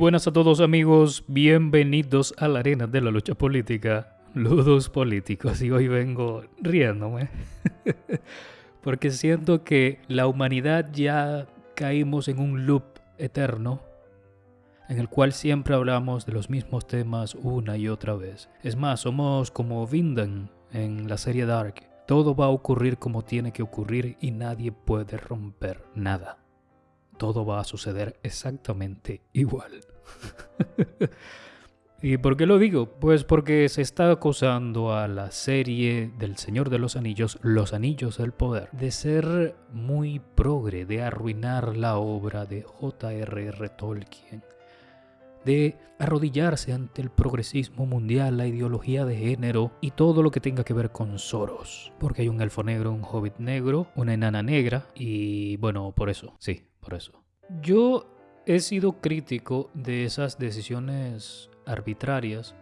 buenas a todos amigos, bienvenidos a la arena de la lucha política, Ludos Políticos, y hoy vengo riéndome, porque siento que la humanidad ya caímos en un loop eterno en el cual siempre hablamos de los mismos temas una y otra vez. Es más, somos como Vindan en la serie Dark. Todo va a ocurrir como tiene que ocurrir y nadie puede romper nada todo va a suceder exactamente igual. ¿Y por qué lo digo? Pues porque se está acusando a la serie del Señor de los Anillos, Los Anillos del Poder, de ser muy progre, de arruinar la obra de J.R.R. Tolkien, de arrodillarse ante el progresismo mundial, la ideología de género y todo lo que tenga que ver con Soros. Porque hay un elfo negro, un hobbit negro, una enana negra y bueno, por eso, sí, por eso. Yo he sido crítico de esas decisiones arbitrarias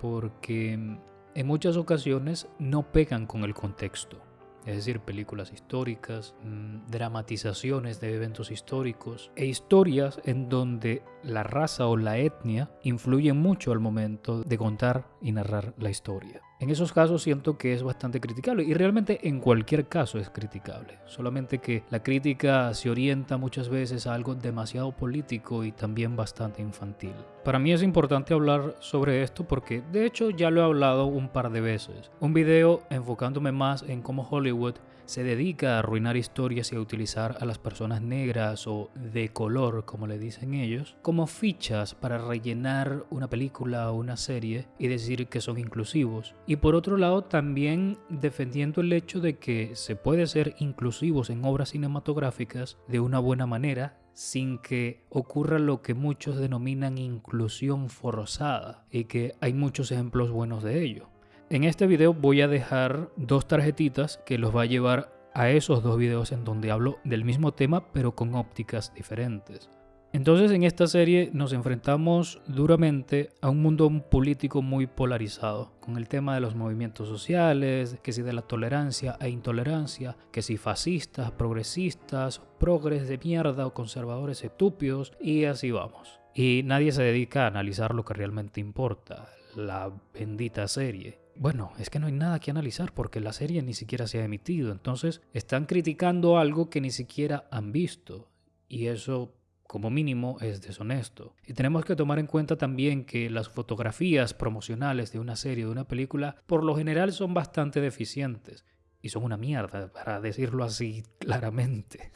porque en muchas ocasiones no pegan con el contexto. Es decir, películas históricas, mm, dramatizaciones de eventos históricos e historias en donde la raza o la etnia influyen mucho al momento de contar y narrar la historia. En esos casos siento que es bastante criticable y realmente en cualquier caso es criticable. Solamente que la crítica se orienta muchas veces a algo demasiado político y también bastante infantil. Para mí es importante hablar sobre esto porque de hecho ya lo he hablado un par de veces. Un video enfocándome más en cómo Hollywood se dedica a arruinar historias y a utilizar a las personas negras o de color, como le dicen ellos, como fichas para rellenar una película o una serie y decir que son inclusivos. Y por otro lado, también defendiendo el hecho de que se puede ser inclusivos en obras cinematográficas de una buena manera sin que ocurra lo que muchos denominan inclusión forzada y que hay muchos ejemplos buenos de ello. En este video voy a dejar dos tarjetitas que los va a llevar a esos dos videos en donde hablo del mismo tema pero con ópticas diferentes. Entonces en esta serie nos enfrentamos duramente a un mundo político muy polarizado, con el tema de los movimientos sociales, que si de la tolerancia e intolerancia, que si fascistas, progresistas, progres de mierda o conservadores estúpidos, y así vamos. Y nadie se dedica a analizar lo que realmente importa, la bendita serie. Bueno, es que no hay nada que analizar porque la serie ni siquiera se ha emitido, entonces están criticando algo que ni siquiera han visto y eso como mínimo es deshonesto. Y tenemos que tomar en cuenta también que las fotografías promocionales de una serie o de una película por lo general son bastante deficientes y son una mierda, para decirlo así claramente.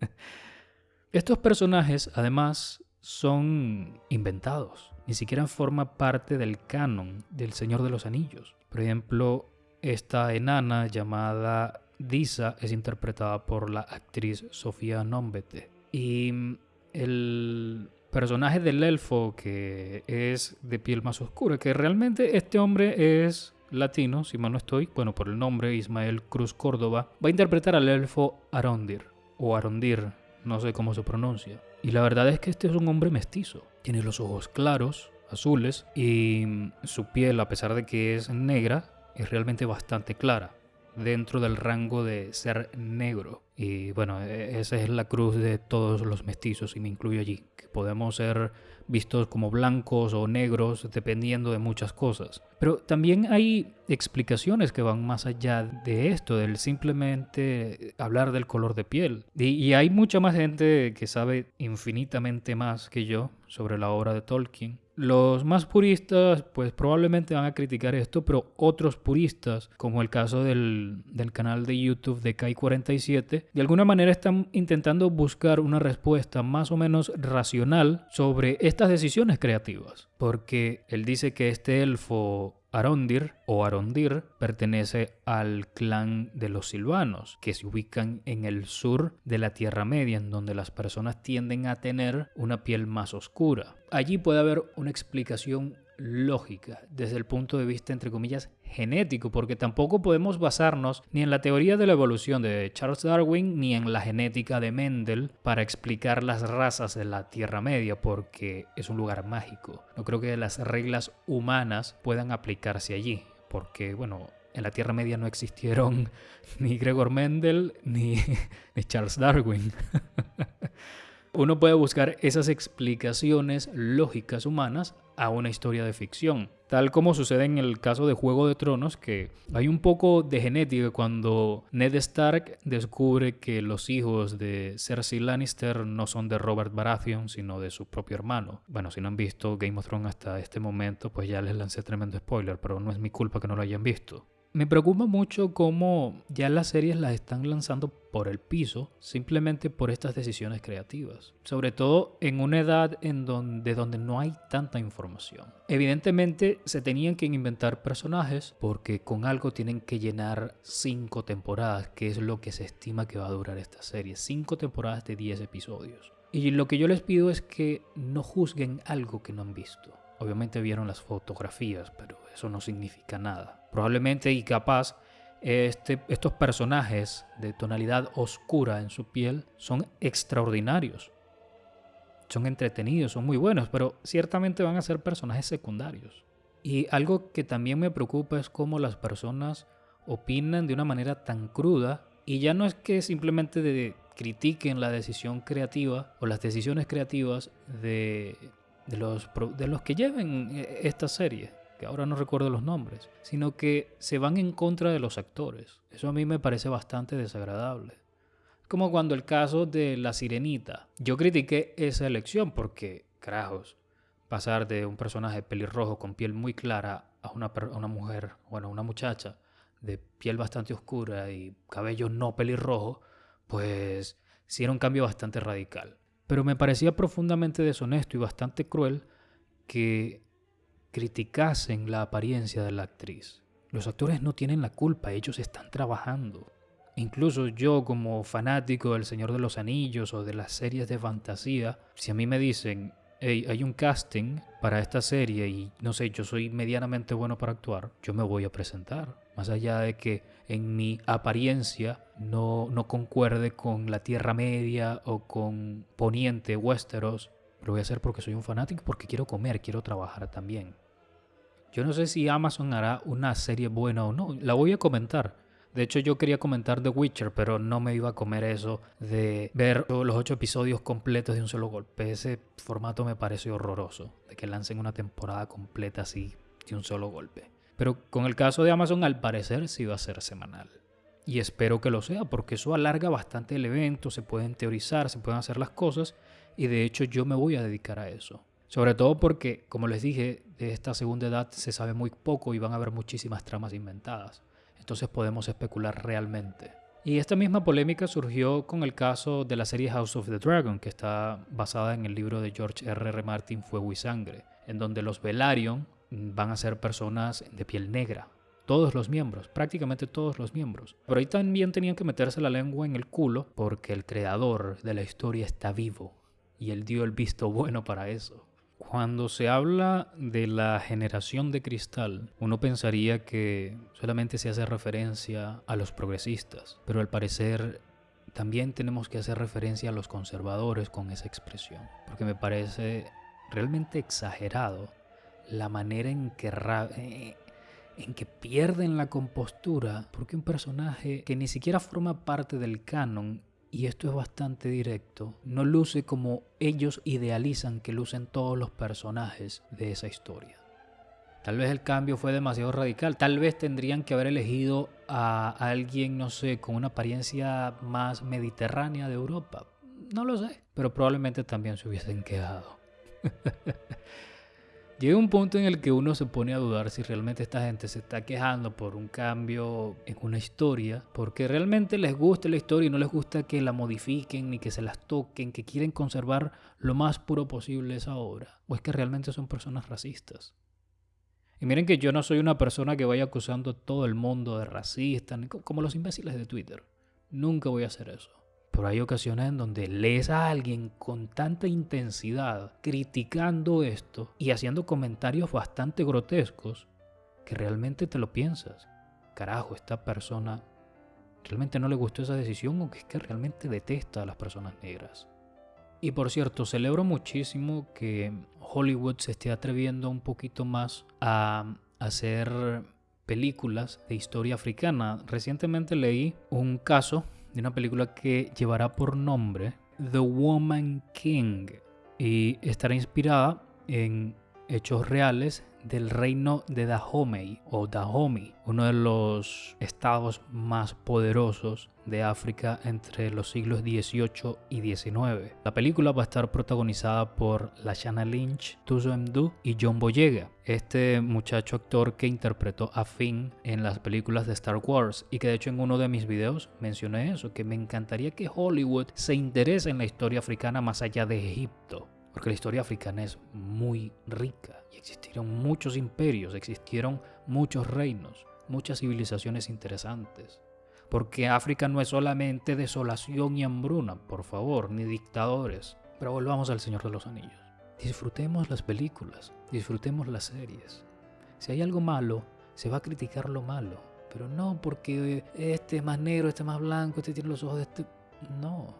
Estos personajes además son inventados ni siquiera forma parte del canon del Señor de los Anillos. Por ejemplo, esta enana llamada Disa es interpretada por la actriz Sofía Nombete. Y el personaje del elfo que es de piel más oscura, que realmente este hombre es latino, si mal no estoy, bueno, por el nombre Ismael Cruz Córdoba, va a interpretar al elfo Arondir, o Arondir, no sé cómo se pronuncia. Y la verdad es que este es un hombre mestizo. Tiene los ojos claros, azules, y su piel, a pesar de que es negra, es realmente bastante clara, dentro del rango de ser negro. Y bueno, e-, esa es la cruz de todos los mestizos y me incluyo allí, que podemos ser vistos como blancos o negros dependiendo de muchas cosas. Pero también hay explicaciones que van más allá de esto, del simplemente hablar del color de piel. Y, y hay mucha más gente que sabe infinitamente más que yo sobre la obra de Tolkien los más puristas pues probablemente van a criticar esto, pero otros puristas, como el caso del, canal de YouTube de Kai47, de alguna manera están intentando buscar una respuesta más o menos racional sobre estas decisiones creativas. Porque él dice que este elfo Arondir o Arondir pertenece al clan de los silvanos, que se ubican en el sur de la Tierra Media, en donde las personas tienden a tener una piel más oscura. Allí puede haber una explicación lógica desde el punto de vista, entre comillas, genético, porque tampoco podemos basarnos ni en la teoría de la evolución de Charles Darwin ni en la genética de Mendel para explicar las razas de la Tierra Media, porque es un lugar mágico. No creo que las reglas humanas puedan aplicarse allí, porque, bueno, en la Tierra Media no existieron ni Gregor Mendel ni, ni Charles Darwin. uno puede buscar esas explicaciones lógicas humanas a una historia de ficción. Tal como sucede en el caso de Juego de Tronos, que hay un poco de genética cuando Ned Stark descubre que los hijos de Cersei Lannister no son de Robert Baratheon, sino de su propio hermano. Bueno, si no han visto Game of Thrones hasta este momento, pues ya les lancé tremendo spoiler, pero no es mi culpa que no lo hayan visto. Me preocupa mucho cómo ya las series las están lanzando por el piso simplemente por estas decisiones creativas. Sobre todo en una edad en donde, donde no hay tanta información. Evidentemente se tenían que inventar personajes porque con algo tienen que llenar cinco temporadas, que es lo que se estima que va a durar esta serie. Cinco temporadas de 10 episodios. Y lo que yo les pido es que no juzguen algo que no han visto. Obviamente vieron las fotografías, pero eso no significa nada. Probablemente y capaz este, estos personajes de tonalidad oscura en su piel son extraordinarios. Son entretenidos, son muy buenos, pero ciertamente van a ser personajes secundarios. Y algo que también me preocupa es cómo las personas opinan de una manera tan cruda y ya no es que simplemente critiquen la decisión creativa o las decisiones creativas de de los, de los que lleven eh, esta serie, que ahora no recuerdo los nombres, sino que se van en contra de los actores. Eso a mí me parece bastante desagradable. Como cuando el caso de La Sirenita. Yo critiqué esa elección porque, carajos, pasar de un personaje pelirrojo con piel muy clara a una, una mujer, bueno, una muchacha de piel bastante oscura y cabello no pelirrojo, pues sí era un cambio bastante radical. Pero me parecía profundamente deshonesto y bastante cruel que criticasen la apariencia de la actriz. Los actores no tienen la culpa, ellos están trabajando. Incluso yo como fanático del Señor de los Anillos o de las series de fantasía, si a mí me dicen, hay un casting para esta serie y no sé, yo soy medianamente bueno para actuar, yo me voy a presentar. Más allá de que en mi apariencia no, no concuerde con la Tierra Media o con Poniente, Westeros, lo voy a hacer porque soy un fanático, porque quiero comer, quiero trabajar también. Yo no sé si Amazon hará una serie buena o no, la voy a comentar. De hecho, yo quería comentar The Witcher, pero no me iba a comer eso de ver los ocho episodios completos de un solo golpe. Ese formato me parece horroroso, de que lancen una temporada completa así de un solo golpe. Pero con el caso de Amazon, al parecer sí va a ser semanal. Y espero que lo sea, porque eso alarga bastante el evento, se pueden teorizar, se pueden hacer las cosas, y de hecho yo me voy a dedicar a eso. Sobre todo porque, como les dije, de esta segunda edad se sabe muy poco y van a haber muchísimas tramas inventadas. Entonces podemos especular realmente. Y esta misma polémica surgió con el caso de la serie House of the Dragon, que está basada en el libro de George R. R. Martin Fuego y Sangre, en donde los Velaryon van a ser personas de piel negra, todos los miembros, prácticamente todos los miembros. Pero ahí también tenían que meterse la lengua en el culo porque el creador de la historia está vivo y él dio el visto bueno para eso. Cuando se habla de la generación de cristal, uno pensaría que solamente se hace referencia a los progresistas, pero al parecer también tenemos que hacer referencia a los conservadores con esa expresión, porque me parece realmente exagerado la manera en que, eh, en que pierden la compostura, porque un personaje que ni siquiera forma parte del canon, y esto es bastante directo, no luce como ellos idealizan que lucen todos los personajes de esa historia. Tal vez el cambio fue demasiado radical. Tal vez tendrían que haber elegido a alguien, no sé, con una apariencia más mediterránea de Europa. No lo sé. Pero probablemente también se hubiesen quedado. Llega un punto en el que uno se pone a dudar si realmente esta gente se está quejando por un cambio en una historia, porque realmente les gusta la historia y no les gusta que la modifiquen ni que se las toquen, que quieren conservar lo más puro posible esa obra, o es que realmente son personas racistas. Y miren que yo no soy una persona que vaya acusando a todo el mundo de racista, como los imbéciles de Twitter. Nunca voy a hacer eso. Pero hay ocasiones en donde lees a alguien con tanta intensidad criticando esto y haciendo comentarios bastante grotescos que realmente te lo piensas. Carajo, esta persona realmente no le gustó esa decisión o que es que realmente detesta a las personas negras. Y por cierto, celebro muchísimo que Hollywood se esté atreviendo un poquito más a hacer películas de historia africana. Recientemente leí un caso de una película que llevará por nombre The Woman King y estará inspirada en hechos reales del reino de Dahomey o Dahomey, uno de los estados más poderosos de África entre los siglos XVIII y XIX. La película va a estar protagonizada por Lashana Lynch, Tuzo Mdu y John Boyega, este muchacho actor que interpretó a Finn en las películas de Star Wars y que de hecho en uno de mis videos mencioné eso, que me encantaría que Hollywood se interese en la historia africana más allá de Egipto porque la historia africana es muy rica existieron muchos imperios, existieron muchos reinos, muchas civilizaciones interesantes. Porque África no es solamente desolación y hambruna, por favor, ni dictadores. Pero volvamos al Señor de los Anillos. Disfrutemos las películas, disfrutemos las series. Si hay algo malo, se va a criticar lo malo. Pero no porque este es más negro, este es más blanco, este tiene los ojos de este... No,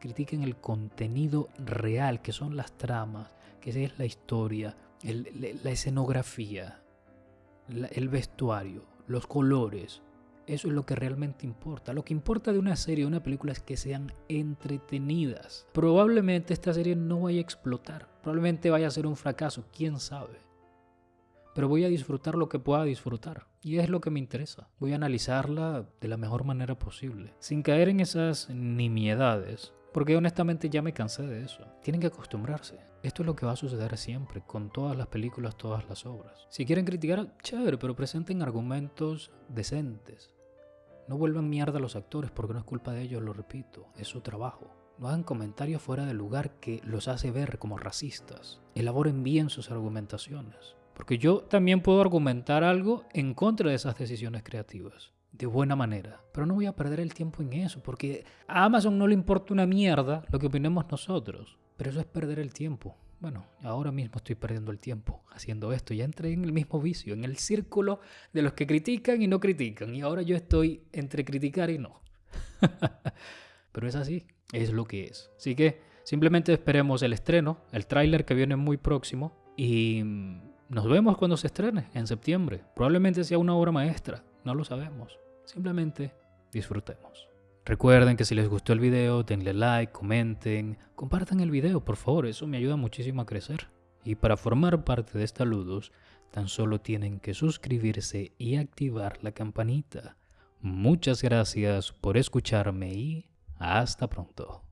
critiquen el contenido real, que son las tramas, que es la historia, la escenografía, el vestuario, los colores. Eso es lo que realmente importa. Lo que importa de una serie o una película es que sean entretenidas. Probablemente esta serie no vaya a explotar. Probablemente vaya a ser un fracaso. ¿Quién sabe? Pero voy a disfrutar lo que pueda disfrutar. Y es lo que me interesa. Voy a analizarla de la mejor manera posible. Sin caer en esas nimiedades porque honestamente ya me cansé de eso. Tienen que acostumbrarse. Esto es lo que va a suceder siempre, con todas las películas, todas las obras. Si quieren criticar, chévere, pero presenten argumentos decentes. No vuelvan mierda a los actores porque no es culpa de ellos, lo repito, es su trabajo. No hagan comentarios fuera de lugar que los hace ver como racistas. Elaboren bien sus argumentaciones. Porque yo también puedo argumentar algo en contra de esas decisiones creativas de buena manera. Pero no voy a perder el tiempo en eso, porque a Amazon no le importa una mierda lo que opinemos nosotros. Pero eso es perder el tiempo. Bueno, ahora mismo estoy perdiendo el tiempo haciendo esto. Ya entré en el mismo vicio, en el círculo de los que critican y no critican. Y ahora yo estoy entre criticar y no. Pero es así, es lo que es. Así que simplemente esperemos el estreno, el tráiler que viene muy próximo. Y nos vemos cuando se estrene, en septiembre. Probablemente sea una obra maestra. No lo sabemos. Simplemente disfrutemos. Recuerden que si les gustó el video, denle like, comenten, compartan el video, por favor, eso me ayuda muchísimo a crecer. Y para formar parte de esta Ludus, tan solo tienen que suscribirse y activar la campanita. Muchas gracias por escucharme y hasta pronto.